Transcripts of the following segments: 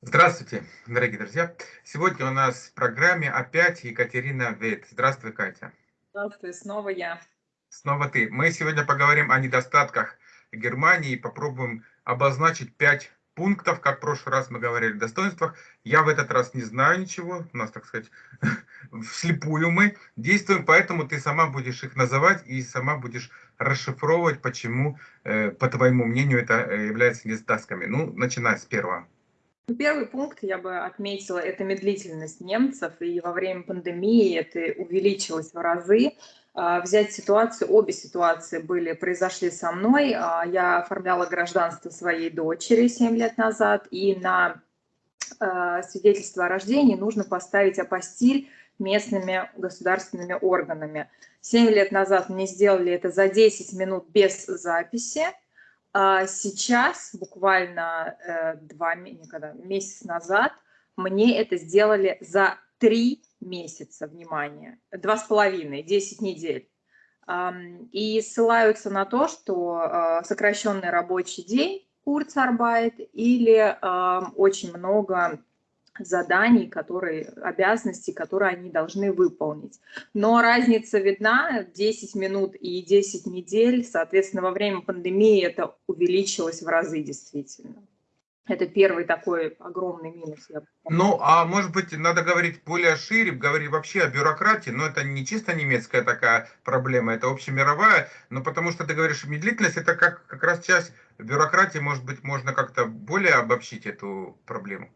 Здравствуйте, дорогие друзья. Сегодня у нас в программе опять Екатерина Вейт. Здравствуй, Катя. Здравствуй, снова я. Снова ты. Мы сегодня поговорим о недостатках Германии и попробуем обозначить пять пунктов, как в прошлый раз мы говорили о достоинствах. Я в этот раз не знаю ничего, у нас, так сказать, вслепую мы действуем, поэтому ты сама будешь их называть и сама будешь расшифровывать, почему, э, по твоему мнению, это э, является недостатками. Ну, начиная с первого. Первый пункт я бы отметила, это медлительность немцев, и во время пандемии это увеличилось в разы. А, взять ситуацию, обе ситуации были, произошли со мной. А, я оформляла гражданство своей дочери 7 лет назад, и на а, свидетельство о рождении нужно поставить апостиль местными государственными органами. 7 лет назад мне сделали это за 10 минут без записи, сейчас, буквально э, два никогда, месяц назад, мне это сделали за три месяца, внимание, два с половиной, десять недель. И ссылаются на то, что э, сокращенный рабочий день, Курцарбайт, или очень много заданий, которые, обязанностей, которые они должны выполнить. Но разница видна, 10 минут и 10 недель, соответственно, во время пандемии это увеличилось в разы действительно. Это первый такой огромный минус. Ну, а может быть, надо говорить более шире, говорить вообще о бюрократии, но это не чисто немецкая такая проблема, это общемировая, но потому что ты говоришь, медлительность, это как, как раз часть бюрократии, может быть, можно как-то более обобщить эту проблему.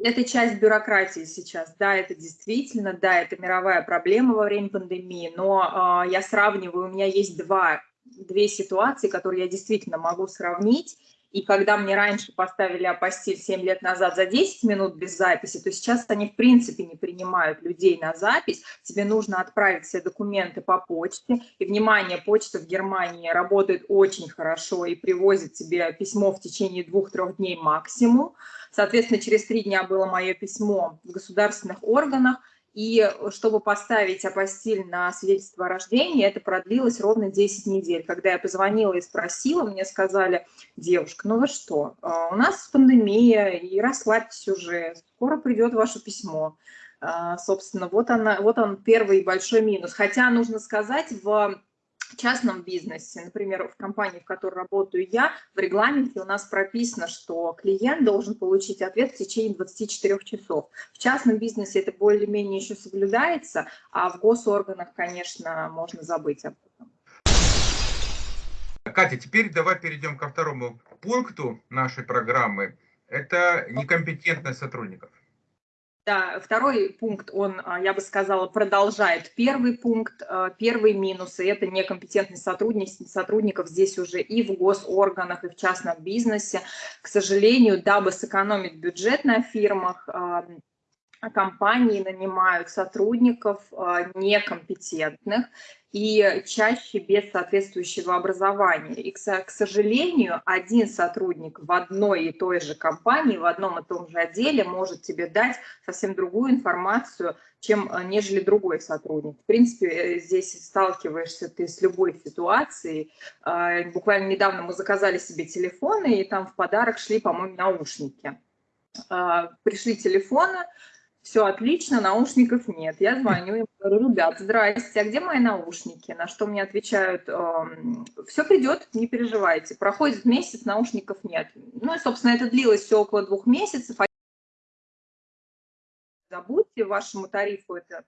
Это часть бюрократии сейчас, да, это действительно, да, это мировая проблема во время пандемии, но э, я сравниваю, у меня есть два, две ситуации, которые я действительно могу сравнить, и когда мне раньше поставили апостиль 7 лет назад за 10 минут без записи, то сейчас они в принципе не принимают людей на запись. Тебе нужно отправить все документы по почте. И, внимание, почта в Германии работает очень хорошо и привозит тебе письмо в течение двух-трех дней максимум. Соответственно, через три дня было мое письмо в государственных органах, и чтобы поставить апостиль на свидетельство о рождении, это продлилось ровно 10 недель. Когда я позвонила и спросила, мне сказали, девушка, ну вы что, а, у нас пандемия, и расслабьтесь уже, скоро придет ваше письмо. А, собственно, вот, она, вот он первый большой минус. Хотя, нужно сказать, в частном бизнесе, например, в компании, в которой работаю я, в регламенте у нас прописано, что клиент должен получить ответ в течение 24 часов. В частном бизнесе это более-менее еще соблюдается, а в госорганах, конечно, можно забыть об этом. Катя, теперь давай перейдем ко второму пункту нашей программы. Это некомпетентность сотрудников. Да, второй пункт, он, а, я бы сказала, продолжает первый пункт, а, первый минус, это некомпетентность сотрудников, сотрудников здесь уже и в госорганах, и в частном бизнесе. К сожалению, дабы сэкономить бюджет на фирмах, компании нанимают сотрудников некомпетентных, и чаще без соответствующего образования. И, к сожалению, один сотрудник в одной и той же компании, в одном и том же отделе может тебе дать совсем другую информацию, чем э, нежели другой сотрудник. В принципе, э, здесь сталкиваешься ты с любой ситуацией. А, буквально недавно мы заказали себе телефоны, и там в подарок шли, по-моему, наушники. А, пришли телефоны, все отлично, наушников нет. Я звоню им, говорю, ребят, здрасте, а где мои наушники? На что мне отвечают, эм, все придет, не переживайте. Проходит месяц, наушников нет. Ну и, собственно, это длилось все около двух месяцев. Забудьте, вашему тарифу это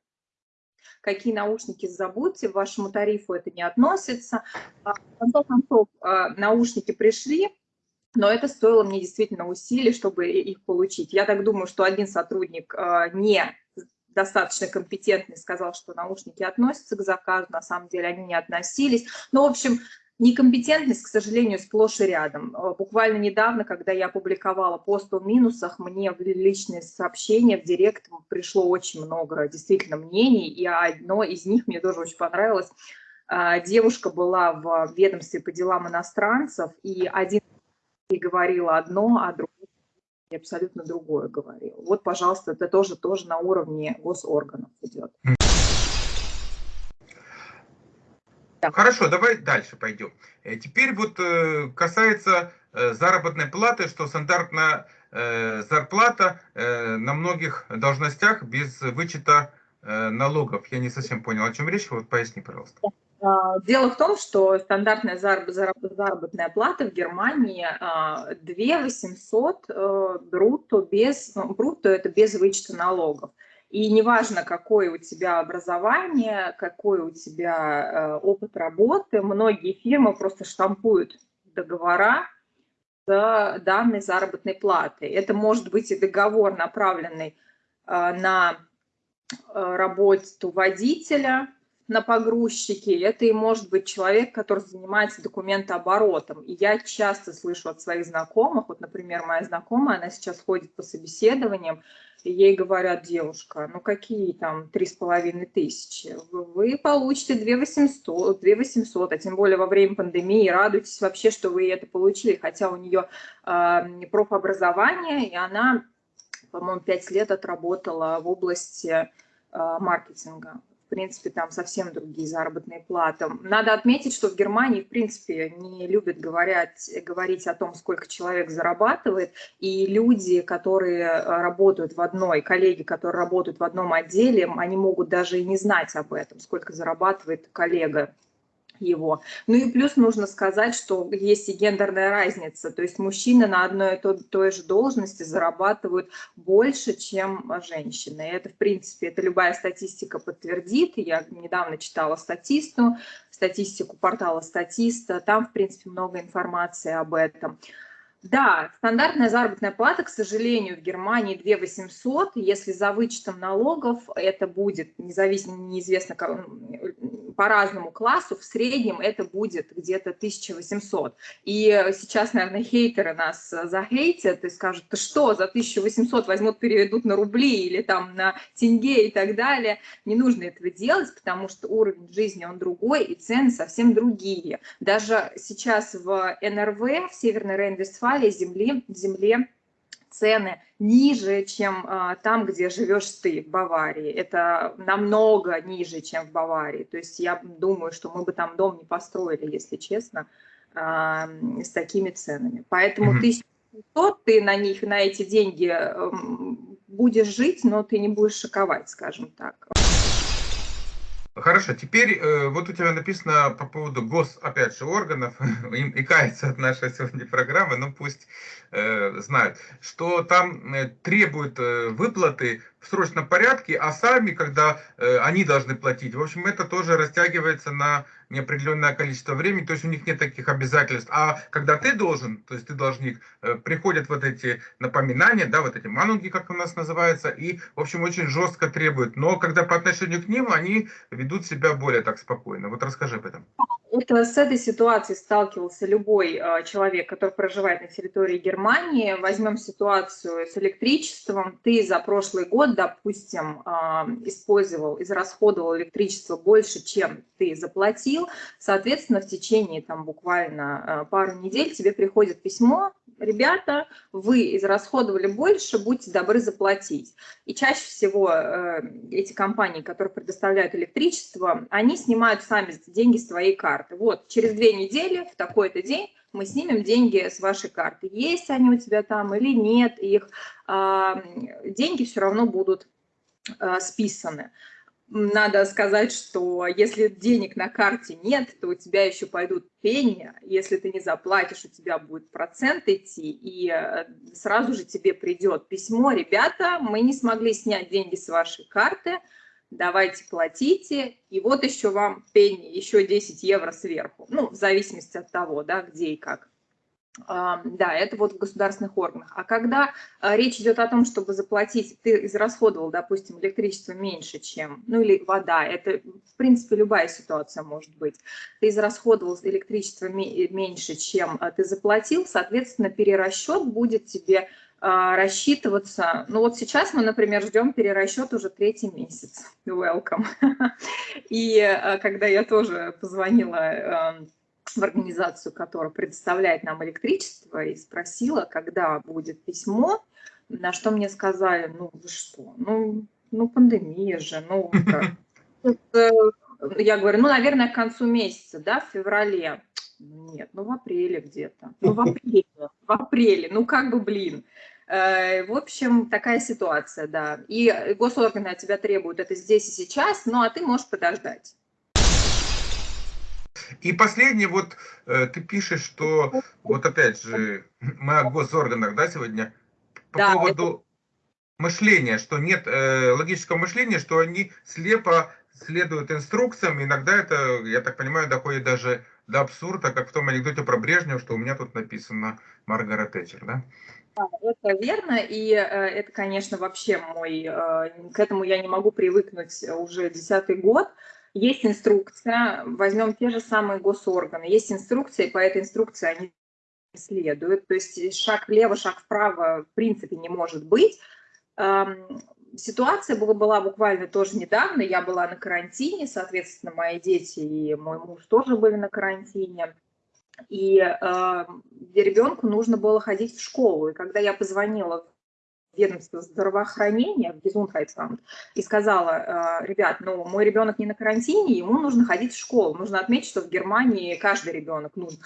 какие наушники забудьте, вашему тарифу это не относится. А, в конце концов, э, наушники пришли, но это стоило мне действительно усилий, чтобы их получить. Я так думаю, что один сотрудник э, не достаточно компетентный сказал, что наушники относятся к заказу, на самом деле они не относились. Но, в общем, некомпетентность, к сожалению, сплошь и рядом. Э, буквально недавно, когда я публиковала пост о минусах, мне в личные сообщения в директ пришло очень много действительно мнений, и одно из них мне тоже очень понравилось. Э, девушка была в ведомстве по делам иностранцев, и один и говорила одно, а другое и абсолютно другое говорил. Вот, пожалуйста, это тоже, тоже на уровне госорганов идет. Хорошо, давай дальше пойдем. Э, теперь вот э, касается э, заработной платы, что стандартно э, зарплата на многих должностях без вычета налогов. Я не совсем понял, о чем речь, вот поясни, пожалуйста. Дело в том, что стандартная заработная плата в Германии 2 800 брутто, без, ну, брутто это без вычета налогов. И неважно, какое у тебя образование, какой у тебя опыт работы, многие фирмы просто штампуют договора с данной заработной платой. Это может быть и договор, направленный на работу водителя, на погрузчике, это и может быть человек, который занимается документооборотом. И я часто слышу от своих знакомых, вот, например, моя знакомая, она сейчас ходит по собеседованиям, и ей говорят, девушка, ну какие там три с половиной тысячи, вы получите 2 800, 2 800, а тем более во время пандемии, радуйтесь вообще, что вы это получили, хотя у нее э, профобразование, и она, по-моему, 5 лет отработала в области э, маркетинга в принципе, там совсем другие заработные платы. Надо отметить, что в Германии, в принципе, не любят говорить, говорить о том, сколько человек зарабатывает, и люди, которые э, работают в одной, коллеги, которые работают в одном отделе, они могут даже и не знать об этом, сколько зарабатывает коллега его. Ну и плюс нужно сказать, что есть и гендерная разница, то есть мужчины на одной и той, же должности зарабатывают больше, чем женщины. И это, в принципе, это любая статистика подтвердит. Я недавно читала статисту, статистику портала Статиста, там, в принципе, много информации об этом. Да, стандартная заработная плата, к сожалению, в Германии 2 800. Если за вычетом налогов это будет, независимо, неизвестно, по разному классу, в среднем это будет где-то 1800. И сейчас, наверное, хейтеры нас захейтят и скажут, ты что, за 1800 возьмут, переведут на рубли или там на тенге и так далее. Не нужно этого делать, потому что уровень жизни, он другой, и цены совсем другие. Даже сейчас в НРВ, в Северной Рейн-Вестфалии, земли, земле цены ниже, чем а, там, где живешь ты, в Баварии. Это намного ниже, чем в Баварии. То есть я думаю, что мы бы там дом не построили, если честно, а, с такими ценами. Поэтому mm -hmm. 1100 ты на них, на эти деньги будешь жить, но ты не будешь шоковать, скажем так. Хорошо, теперь э, вот у тебя написано по поводу гос, опять же, органов, им и кается от нашей сегодня программы, но пусть э, знают, что там э, требуют э, выплаты в срочном порядке, а сами, когда э, они должны платить. В общем, это тоже растягивается на неопределенное количество времени, то есть у них нет таких обязательств. А когда ты должен, то есть ты должник, э, приходят вот эти напоминания, да, вот эти манунги, как у нас называется, и, в общем, очень жестко требуют. Но когда по отношению к ним, они ведут себя более так спокойно. Вот расскажи об этом. Это с этой ситуацией сталкивался любой э, человек, который проживает на территории Германии. Возьмем ситуацию с электричеством. Ты за прошлый год, допустим, э, использовал, израсходовал электричество больше, чем ты заплатил. Соответственно, в течение там буквально э, пару недель тебе приходит письмо ребята, вы израсходовали больше, будьте добры заплатить. И чаще всего э, эти компании, которые предоставляют электричество, они снимают сами деньги с твоей карты. Вот, через две недели, в такой-то день, мы снимем деньги с вашей карты. Есть они у тебя там или нет их, э, деньги все равно будут э, списаны. Надо сказать, что если денег на карте нет, то у тебя еще пойдут пени, если ты не заплатишь, у тебя будет процент идти, и э, сразу же тебе придет письмо, ребята, мы не смогли снять деньги с вашей карты, давайте платите, и вот еще вам пени, еще 10 евро сверху, ну, в зависимости от того, да, где и как. Да, это вот в государственных органах. А когда а, речь идет о том, чтобы заплатить, ты израсходовал, допустим, электричество меньше, чем, ну или вода, это в принципе любая ситуация может быть, ты израсходовал электричество меньше, чем а, ты заплатил, соответственно, перерасчет будет тебе рассчитываться. Ну вот сейчас мы, например, ждем перерасчет уже третий месяц. Welcome. И когда я тоже позвонила в организацию, которая предоставляет нам электричество, и спросила, когда будет письмо, на что мне сказали, ну вы что, ну, ну пандемия же, ну э, я говорю, ну, наверное, к концу месяца, да, в феврале. Нет, ну в апреле где-то. Ну в апреле, в апреле, ну как бы, блин. Э, в общем, такая ситуация, да. И госорганы от тебя требуют это здесь и сейчас, ну а ты можешь подождать. И последний, вот э, ты пишешь, что, вот опять же, мы о госорганах, да, сегодня, по да, поводу это... мышления, что нет э, логического мышления, что они слепо следуют инструкциям, иногда это, я так понимаю, доходит даже до абсурда, как в том анекдоте про Брежнева, что у меня тут написано Маргарет Тэтчер, да? Да, это верно, и э, это, конечно, вообще мой, э, к этому я не могу привыкнуть уже десятый год. Есть инструкция, возьмем те же самые госорганы, есть инструкция, и по этой инструкции они следуют, то есть шаг влево, шаг вправо в принципе не может быть. Ситуация была, была буквально тоже недавно, я была на карантине, соответственно, мои дети и мой муж тоже были на карантине. И э, ребенку нужно было ходить в школу. И когда я позвонила ведомство здравоохранения, в Gesundheitsamt, и сказала, э, ребят, ну, мой ребенок не на карантине, ему нужно ходить в школу. Нужно отметить, что в Германии каждый ребенок нужен,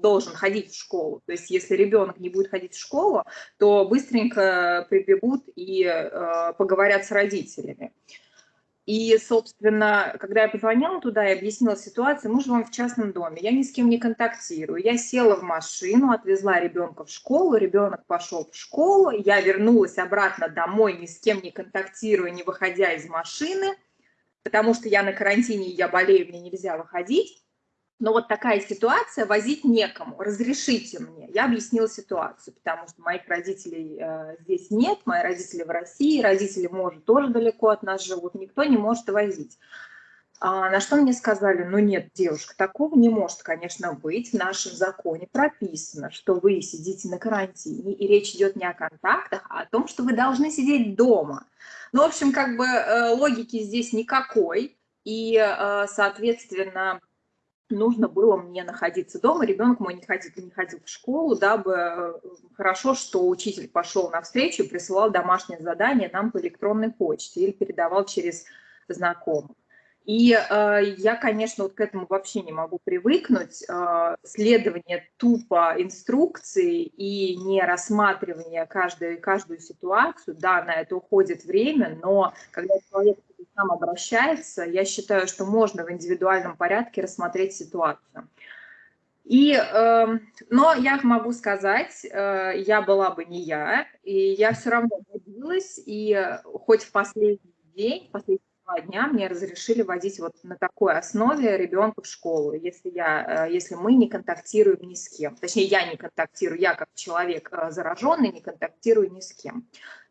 должен ходить в школу. То есть если ребенок не будет ходить в школу, то быстренько прибегут и э, поговорят с родителями. И, собственно, когда я позвонила туда и объяснила ситуацию, мы живем в частном доме, я ни с кем не контактирую. Я села в машину, отвезла ребенка в школу, ребенок пошел в школу, я вернулась обратно домой, ни с кем не контактируя, не выходя из машины, потому что я на карантине, я болею, мне нельзя выходить но вот такая ситуация, возить некому, разрешите мне. Я объяснила ситуацию, потому что моих родителей э, здесь нет, мои родители в России, родители, может, тоже далеко от нас живут, никто не может возить. А, на что мне сказали, ну нет, девушка, такого не может, конечно, быть. В нашем законе прописано, что вы сидите на карантине, и речь идет не о контактах, а о том, что вы должны сидеть дома. Ну, в общем, как бы э, логики здесь никакой, и, э, соответственно, нужно было мне находиться дома, ребенок мой не ходил, не ходил в школу, дабы э, хорошо, что учитель пошел навстречу и присылал домашнее задание нам по электронной почте или передавал через знакомых. И э, я, конечно, вот к этому вообще не могу привыкнуть. Э, следование тупо инструкции и не рассматривание каждой, каждую ситуацию, да, на это уходит время, но когда человек нам обращается, я считаю, что можно в индивидуальном порядке рассмотреть ситуацию. И, э, но я могу сказать, э, я была бы не я, и я все равно добилась, и хоть в последний день, последние два дня мне разрешили водить вот на такой основе ребенка в школу, если, я, э, если мы не контактируем ни с кем. Точнее, я не контактирую, я как человек э, зараженный не контактирую ни с кем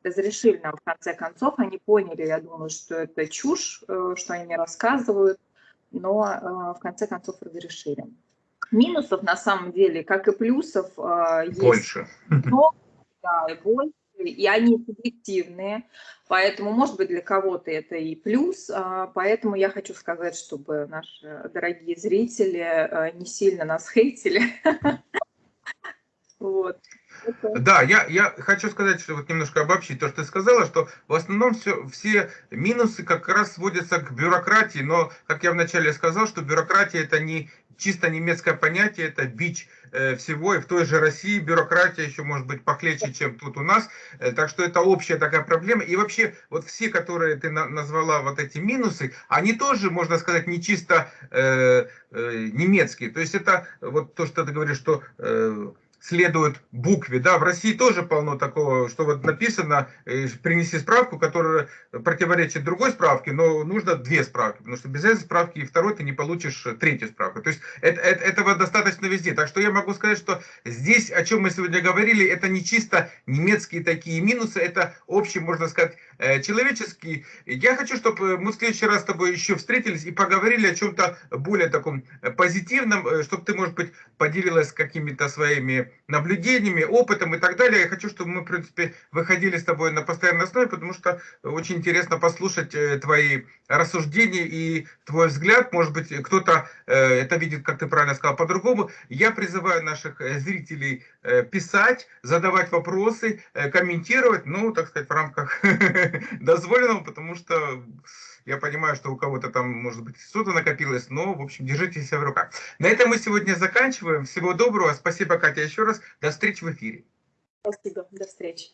разрешили нам в конце концов, они поняли, я думаю, что это чушь, э, что они мне рассказывают, но э, в конце концов разрешили. Минусов на самом деле, как и плюсов, э, есть больше. Но, да, и больше, и они субъективные, поэтому, может быть, для кого-то это и плюс, а, поэтому я хочу сказать, чтобы наши дорогие зрители не сильно нас хейтили. Вот. Да, я, я хочу сказать, что вот немножко обобщить то, что ты сказала, что в основном все, все минусы как раз сводятся к бюрократии, но, как я вначале сказал, что бюрократия это не чисто немецкое понятие, это бич э, всего, и в той же России бюрократия еще может быть похлеще, чем тут у нас, э, так что это общая такая проблема, и вообще вот все, которые ты на, назвала вот эти минусы, они тоже, можно сказать, не чисто э, э, немецкие, то есть это вот то, что ты говоришь, что... Э, следует букве. Да, в России тоже полно такого, что вот написано, э, принеси справку, которая противоречит другой справке, но нужно две справки, потому что без этой справки и второй ты не получишь э, третью справку. То есть это, это, этого достаточно везде. Так что я могу сказать, что здесь, о чем мы сегодня говорили, это не чисто немецкие такие минусы, это общий, можно сказать, э, человеческий. Я хочу, чтобы мы в следующий раз с тобой еще встретились и поговорили о чем-то более таком позитивном, чтобы ты, может быть, поделилась какими-то своими наблюдениями, опытом и так далее. Я хочу, чтобы мы, в принципе, выходили с тобой на постоянной основе, потому что очень интересно послушать э, твои рассуждения и твой взгляд. Может быть, кто-то э, это видит, как ты правильно сказал, по-другому. Я призываю наших э, зрителей писать, задавать вопросы, комментировать, ну, так сказать, в рамках дозволенного, потому что я понимаю, что у кого-то там, может быть, что-то накопилось, но, в общем, держите себя в руках. На этом мы сегодня заканчиваем. Всего доброго. Спасибо, Катя, еще раз. До встречи в эфире. Спасибо. До встречи.